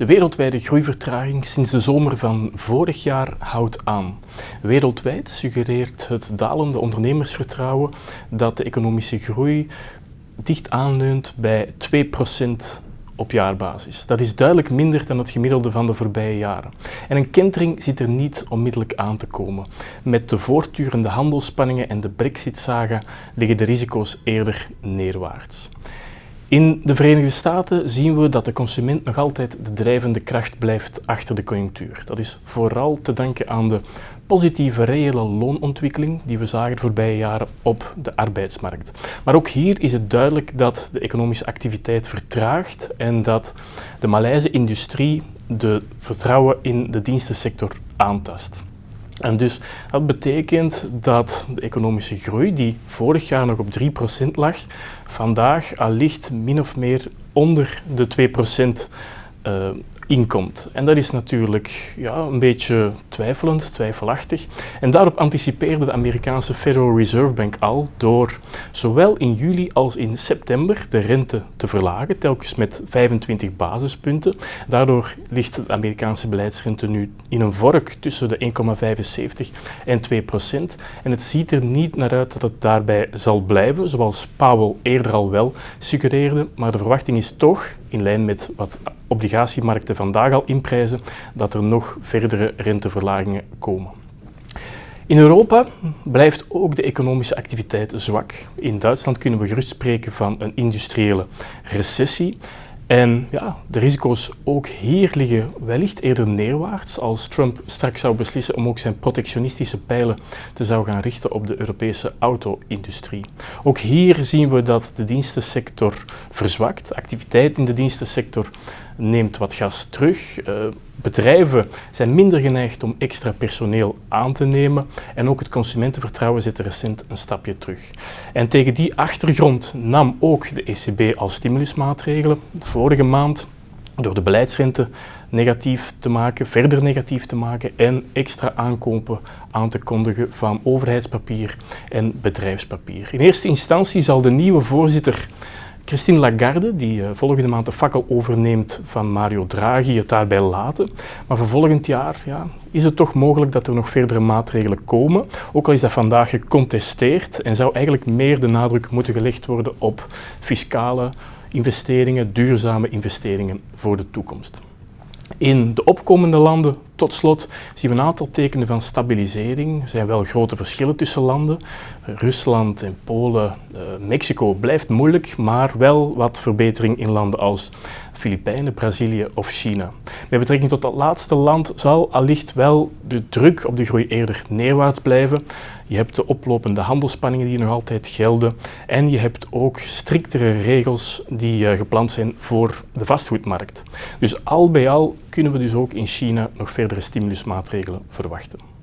De wereldwijde groeivertraging sinds de zomer van vorig jaar houdt aan. Wereldwijd suggereert het dalende ondernemersvertrouwen dat de economische groei dicht aanleunt bij 2% op jaarbasis. Dat is duidelijk minder dan het gemiddelde van de voorbije jaren. En een kentering zit er niet onmiddellijk aan te komen. Met de voortdurende handelsspanningen en de brexit-saga liggen de risico's eerder neerwaarts. In de Verenigde Staten zien we dat de consument nog altijd de drijvende kracht blijft achter de conjunctuur. Dat is vooral te danken aan de positieve reële loonontwikkeling die we zagen de voorbije jaren op de arbeidsmarkt. Maar ook hier is het duidelijk dat de economische activiteit vertraagt en dat de Maleise industrie de vertrouwen in de dienstensector aantast. En dus dat betekent dat de economische groei, die vorig jaar nog op 3% lag, vandaag allicht min of meer onder de 2% uh, inkomt. En dat is natuurlijk ja, een beetje twijfelend, twijfelachtig. En daarop anticipeerde de Amerikaanse Federal Reserve Bank al door zowel in juli als in september de rente te verlagen, telkens met 25 basispunten. Daardoor ligt de Amerikaanse beleidsrente nu in een vork tussen de 1,75 en 2 procent. En het ziet er niet naar uit dat het daarbij zal blijven, zoals Powell eerder al wel suggereerde. Maar de verwachting is toch, in lijn met wat obligatiemarkten vandaag al inprijzen, dat er nog verdere renteverlagingen komen. In Europa blijft ook de economische activiteit zwak. In Duitsland kunnen we gerust spreken van een industriële recessie. En ja, de risico's ook hier liggen wellicht eerder neerwaarts als Trump straks zou beslissen om ook zijn protectionistische pijlen te zou gaan richten op de Europese auto-industrie. Ook hier zien we dat de dienstensector verzwakt. Activiteit in de dienstensector neemt wat gas terug. Uh, bedrijven zijn minder geneigd om extra personeel aan te nemen en ook het consumentenvertrouwen zit recent een stapje terug. En tegen die achtergrond nam ook de ECB als stimulusmaatregelen vorige maand door de beleidsrente negatief te maken, verder negatief te maken en extra aankopen aan te kondigen van overheidspapier en bedrijfspapier. In eerste instantie zal de nieuwe voorzitter Christine Lagarde, die uh, volgende maand de fakkel overneemt van Mario Draghi, het daarbij laten. Maar voor volgend jaar ja, is het toch mogelijk dat er nog verdere maatregelen komen. Ook al is dat vandaag gecontesteerd en zou eigenlijk meer de nadruk moeten gelegd worden op fiscale investeringen, duurzame investeringen voor de toekomst. In de opkomende landen, tot slot, zien we een aantal tekenen van stabilisering. Er zijn wel grote verschillen tussen landen. Rusland en Polen, uh, Mexico blijft moeilijk, maar wel wat verbetering in landen als Filipijnen, Brazilië of China. Met betrekking tot dat laatste land zal allicht wel de druk op de groei eerder neerwaarts blijven. Je hebt de oplopende handelsspanningen die nog altijd gelden en je hebt ook striktere regels die uh, gepland zijn voor de vastgoedmarkt. Dus al bij al kunnen we dus ook in China nog verdere stimulusmaatregelen verwachten.